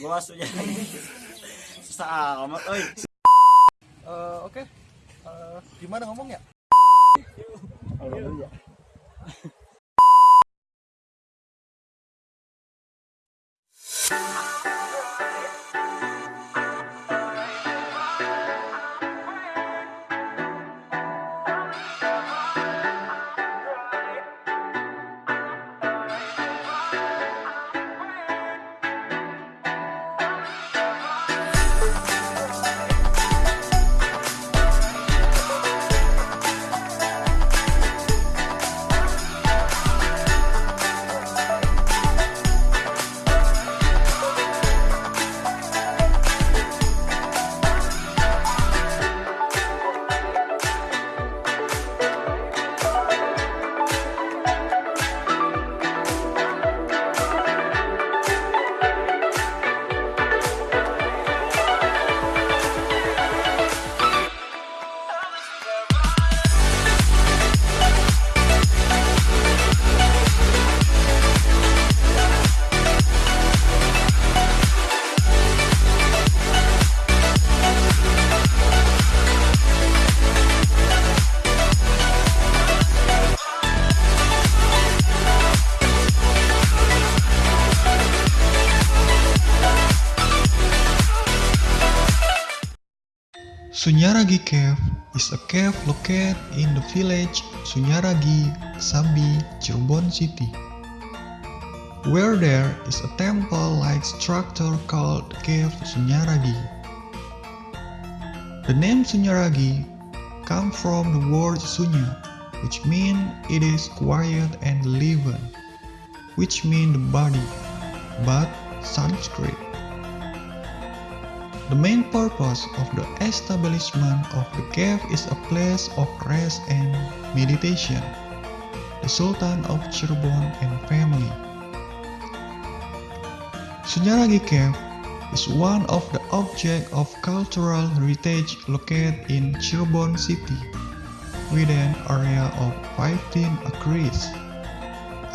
Gua masuknya. Susah amat, oi. Eh, Oke, Eh, gimana ngomongnya? Sunyaragi Cave is a cave located in the village Sunyaragi, Sambi, Cirebon City, where there is a temple-like structure called Cave Sunyaragi. The name Sunyaragi comes from the word Sunya, which means it is quiet and living, which means the body, but Sanskrit. The main purpose of the establishment of the cave is a place of rest and meditation. The Sultan of Cirebon and family. Sunyaragi Cave is one of the objects of cultural heritage located in Cirebon city, with an area of 15 acres.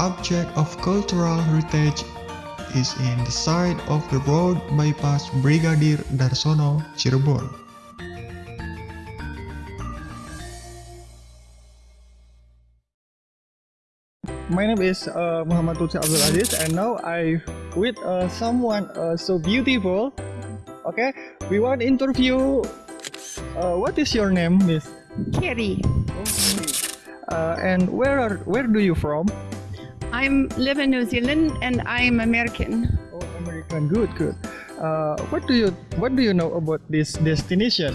Object of cultural heritage is in the side of the road bypass Brigadier Darsono, Cirebon. My name is uh, Muhammad Lutfi Abdul Aziz, and now I with uh, someone uh, so beautiful. Okay, we want interview. Uh, what is your name, Miss? Kerry. Uh, and where are where do you from? I'm live in New Zealand and I'm American. Oh, American. Good, good. Uh, what do you what do you know about this destination?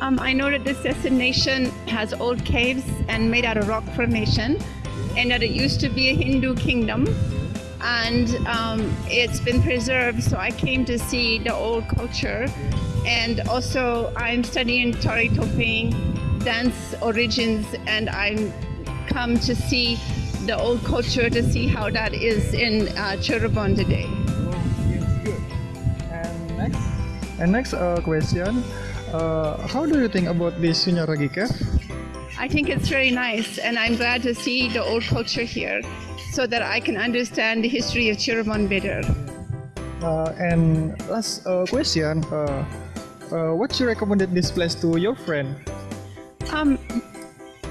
Um, I know that this destination has old caves and made out of rock formation, and that it used to be a Hindu kingdom, and um, it's been preserved. So I came to see the old culture, and also I'm studying Tari Topeng dance origins, and I'm come to see the old culture to see how that is in uh, Cirebon today. And next, and next uh, question. Uh, how do you think about this Sunyaragi Cave? I think it's very nice, and I'm glad to see the old culture here so that I can understand the history of Cirebon better. Uh, and last uh, question. Uh, uh, what you recommended this place to your friend? Um,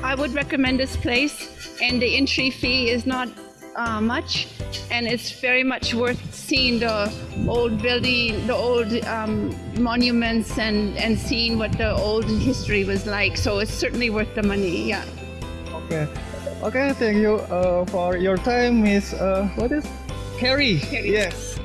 I would recommend this place, and the entry fee is not uh, much, and it's very much worth seeing the old building, the old um, monuments, and, and seeing what the old history was like. So it's certainly worth the money. Yeah. Okay. Okay, thank you uh, for your time, Miss. Uh, what is? Carrie. Carrie. Yes.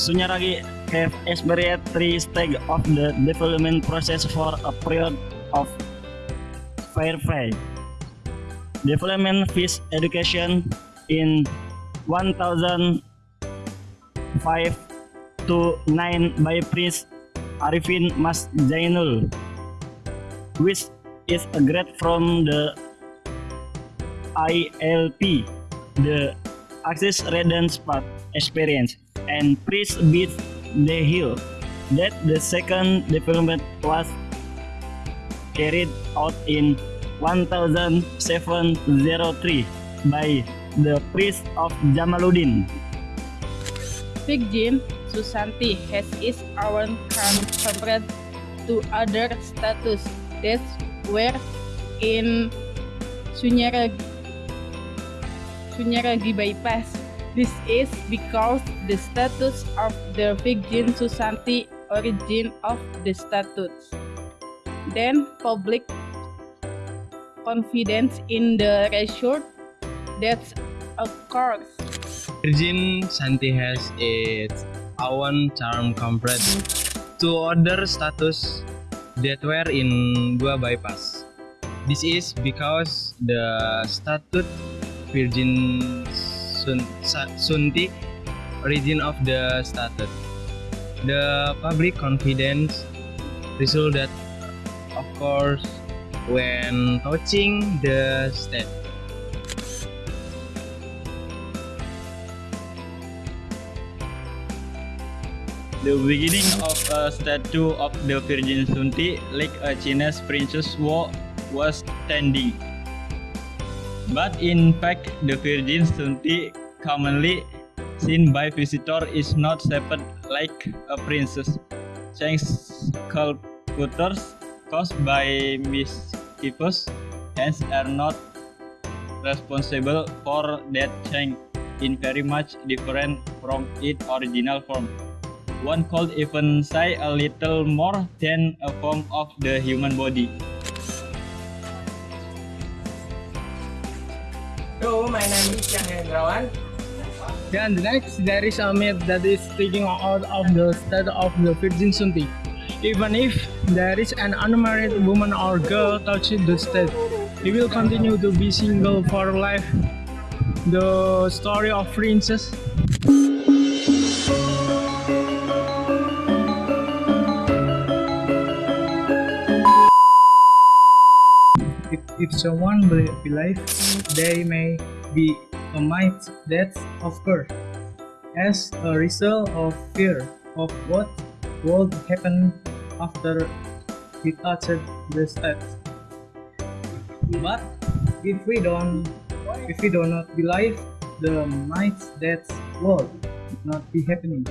Sunyaragi have experienced three stages of the development process for a period of fair play. Development fees education in 1005 to 9 by Prince Arifin Mas Jainul, which is a grade from the ILP, the Access Redden Spot experience, and Priest Beat the Hill. That the second development was carried out in 1703 by the priest of Jamaluddin. Virgin Susanti has its own compared to other status that were in Sunyaragi, Sunyaragi bypass. This is because the status of the Virgin Susanti origin of the statutes. Then public confidence in the resort that's occurs. Virgin Santi has its own charm compared to other status that were in Gua bypass. This is because the statute Virgin Sun, Sunti origin of the statute. The public confidence result that of course when touching the state. The beginning of a statue of the Virgin Sunti, like a Chinese princess was standing. But in fact, the Virgin Sunti, commonly seen by visitor, is not shaped like a princess. Sculptures caused by mischievous hands are not responsible for that change in very much different from its original form. One could even say a little more than a form of the human body. Hello, my name is Yang Hendrawan. Then next, there is a myth that is taking out of the state of the Virgin Sunti. Even if there is an unmarried woman or girl touching the state, he will continue to be single for life. The story of princess. If, if someone be- believes they may be a might that occur as a result of fear of what would happen after he touched the steps. But if we don't if we do not believe the might that would not be happening,